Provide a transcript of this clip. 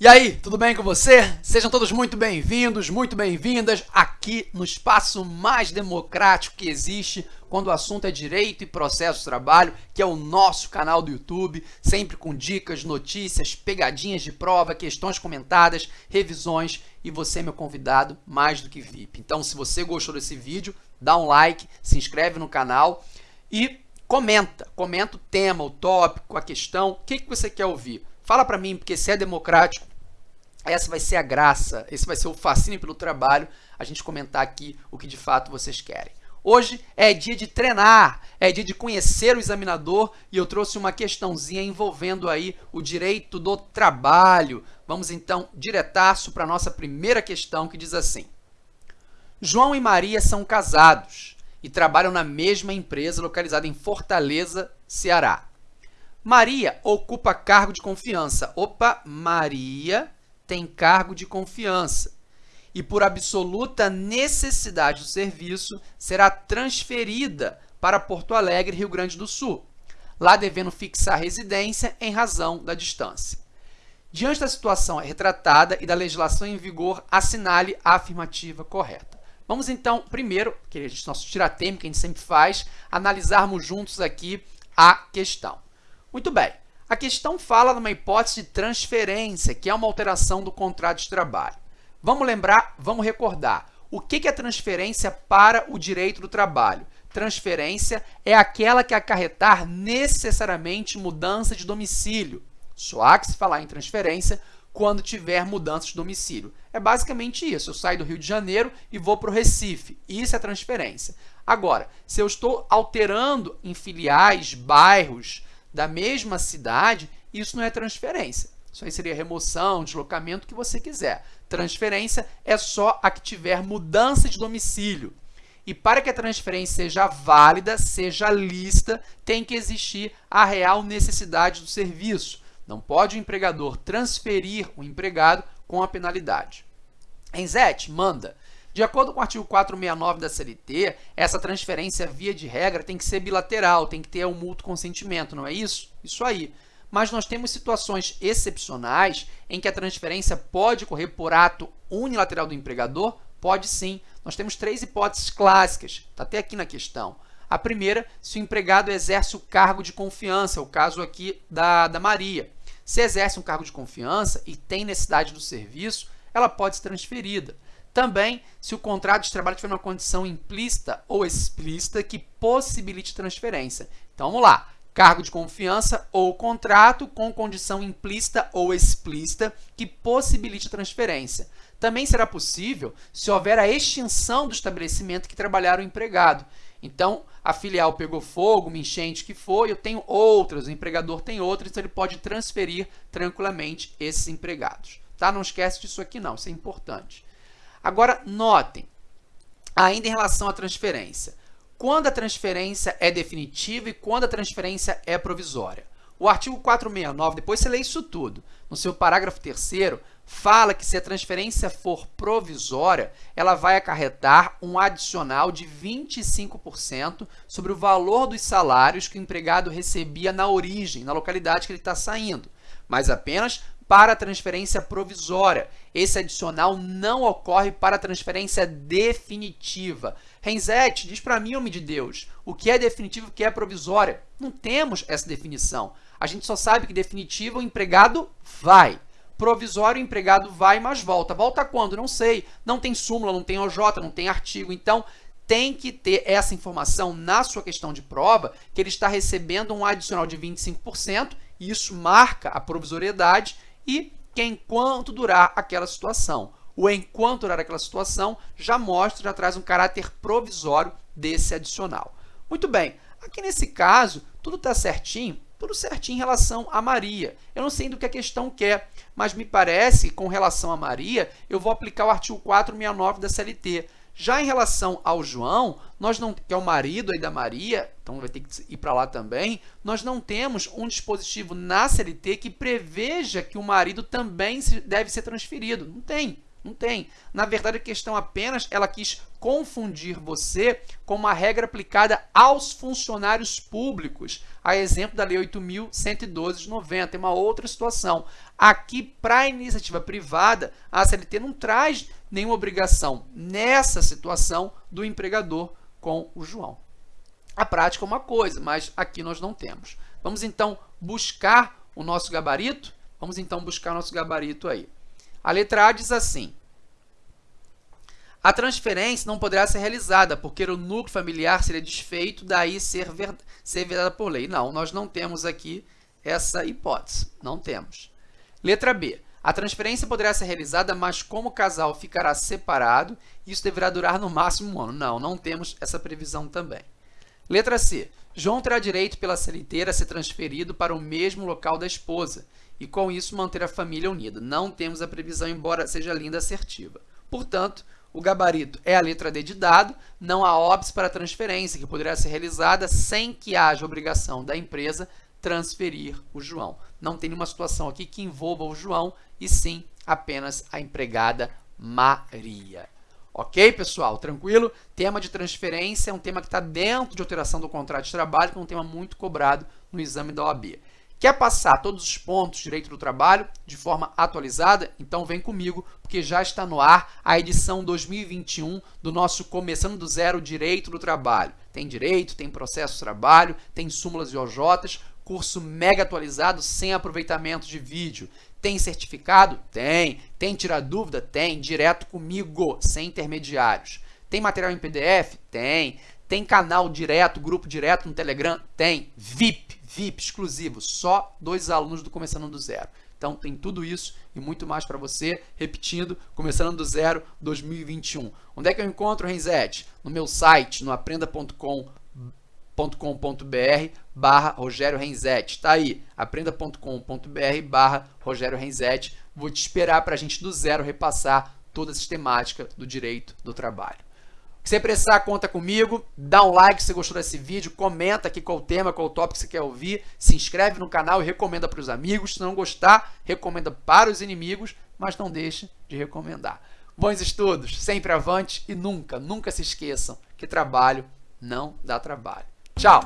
E aí, tudo bem com você? Sejam todos muito bem-vindos, muito bem-vindas aqui no espaço mais democrático que existe quando o assunto é direito e processo de trabalho, que é o nosso canal do YouTube, sempre com dicas, notícias, pegadinhas de prova, questões comentadas, revisões e você é meu convidado mais do que VIP. Então, se você gostou desse vídeo, dá um like, se inscreve no canal e comenta, comenta o tema, o tópico, a questão, o que, que você quer ouvir. Fala para mim, porque se é democrático, essa vai ser a graça, esse vai ser o fascínio pelo trabalho, a gente comentar aqui o que de fato vocês querem. Hoje é dia de treinar, é dia de conhecer o examinador e eu trouxe uma questãozinha envolvendo aí o direito do trabalho. Vamos então diretaço para a nossa primeira questão que diz assim. João e Maria são casados e trabalham na mesma empresa localizada em Fortaleza, Ceará. Maria ocupa cargo de confiança. Opa, Maria tem cargo de confiança e, por absoluta necessidade do serviço, será transferida para Porto Alegre, Rio Grande do Sul, lá devendo fixar residência em razão da distância. Diante da situação retratada e da legislação em vigor, assinale a afirmativa correta. Vamos então, primeiro, que é nosso tiratema que a gente sempre faz, analisarmos juntos aqui a questão. Muito bem, a questão fala de uma hipótese de transferência, que é uma alteração do contrato de trabalho. Vamos lembrar, vamos recordar. O que é transferência para o direito do trabalho? Transferência é aquela que acarretar necessariamente mudança de domicílio. Só há que se falar em transferência quando tiver mudança de domicílio. É basicamente isso. Eu saio do Rio de Janeiro e vou para o Recife. Isso é transferência. Agora, se eu estou alterando em filiais, bairros, da mesma cidade, isso não é transferência. Isso aí seria remoção, deslocamento, o que você quiser. Transferência é só a que tiver mudança de domicílio. E para que a transferência seja válida, seja lista, tem que existir a real necessidade do serviço. Não pode o empregador transferir o empregado com a penalidade. Enzete, manda. De acordo com o artigo 469 da CLT, essa transferência, via de regra, tem que ser bilateral, tem que ter um mútuo consentimento, não é isso? Isso aí. Mas nós temos situações excepcionais em que a transferência pode ocorrer por ato unilateral do empregador? Pode sim. Nós temos três hipóteses clássicas, está até aqui na questão. A primeira, se o empregado exerce o cargo de confiança, o caso aqui da, da Maria. Se exerce um cargo de confiança e tem necessidade do serviço, ela pode ser transferida. Também, se o contrato de trabalho tiver uma condição implícita ou explícita que possibilite transferência. Então, vamos lá. Cargo de confiança ou contrato com condição implícita ou explícita que possibilite transferência. Também será possível se houver a extinção do estabelecimento que trabalhar o empregado. Então, a filial pegou fogo, uma enchente que foi, eu tenho outras, o empregador tem outras, então ele pode transferir tranquilamente esses empregados. Tá? Não esquece disso aqui não, isso é importante. Agora, notem, ainda em relação à transferência, quando a transferência é definitiva e quando a transferência é provisória. O artigo 469, depois você lê isso tudo, no seu parágrafo 3 fala que se a transferência for provisória, ela vai acarretar um adicional de 25% sobre o valor dos salários que o empregado recebia na origem, na localidade que ele está saindo, mas apenas para a transferência provisória. Esse adicional não ocorre para a transferência definitiva. Renzete, diz para mim, homem de Deus, o que é definitivo e o que é provisória? Não temos essa definição. A gente só sabe que definitivo o empregado vai. Provisório, o empregado vai, mas volta. Volta quando? Não sei. Não tem súmula, não tem OJ, não tem artigo. Então, tem que ter essa informação na sua questão de prova, que ele está recebendo um adicional de 25%, e isso marca a provisoriedade, e que enquanto durar aquela situação. O enquanto durar aquela situação já mostra, já traz um caráter provisório desse adicional. Muito bem, aqui nesse caso, tudo está certinho, tudo certinho em relação a Maria. Eu não sei do que a questão quer, mas me parece que com relação a Maria, eu vou aplicar o artigo 469 da CLT. Já em relação ao João, nós não, que é o marido aí da Maria, então vai ter que ir para lá também, nós não temos um dispositivo na CLT que preveja que o marido também deve ser transferido. Não tem. Não tem. Na verdade, a questão apenas ela quis confundir você com uma regra aplicada aos funcionários públicos, a exemplo da Lei 8.112 de 90, é uma outra situação. Aqui, para a iniciativa privada, a CLT não traz nenhuma obrigação nessa situação do empregador com o João. A prática é uma coisa, mas aqui nós não temos. Vamos então buscar o nosso gabarito? Vamos então buscar o nosso gabarito aí. A letra A diz assim, a transferência não poderá ser realizada, porque o núcleo familiar seria desfeito, daí ser, ver, ser vedada por lei. Não, nós não temos aqui essa hipótese. Não temos. Letra B. A transferência poderá ser realizada, mas como o casal ficará separado, isso deverá durar no máximo um ano. Não, não temos essa previsão também. Letra C. João terá direito pela CLT a ser transferido para o mesmo local da esposa e, com isso, manter a família unida. Não temos a previsão, embora seja linda assertiva. Portanto, o gabarito é a letra D de dado, não há óbice para transferência, que poderá ser realizada sem que haja obrigação da empresa transferir o João. Não tem nenhuma situação aqui que envolva o João, e sim apenas a empregada Maria. Ok, pessoal? Tranquilo? Tema de transferência é um tema que está dentro de alteração do contrato de trabalho, que é um tema muito cobrado no exame da OAB. Quer passar todos os pontos de direito do trabalho de forma atualizada? Então vem comigo, porque já está no ar a edição 2021 do nosso Começando do Zero Direito do Trabalho. Tem direito, tem processo de trabalho, tem súmulas e OJs, curso mega atualizado sem aproveitamento de vídeo. Tem certificado? Tem. Tem tirar dúvida? Tem. Direto comigo, sem intermediários. Tem material em PDF? Tem. Tem canal direto, grupo direto no Telegram? Tem. VIP VIP exclusivo, só dois alunos do Começando do Zero. Então tem tudo isso e muito mais para você, repetindo, começando do zero 2021. Onde é que eu encontro Renzete? No meu site, no aprenda.com.br barra Rogério Renzetti. Está aí, aprenda.com.br barra Rogério Renzetti. Vou te esperar para a gente do zero repassar toda a sistemática do direito do trabalho. Se precisar, conta comigo. Dá um like se gostou desse vídeo. Comenta aqui qual o tema, qual o tópico que você quer ouvir. Se inscreve no canal e recomenda para os amigos. Se não gostar, recomenda para os inimigos, mas não deixe de recomendar. Bons estudos, sempre avante e nunca, nunca se esqueçam que trabalho não dá trabalho. Tchau!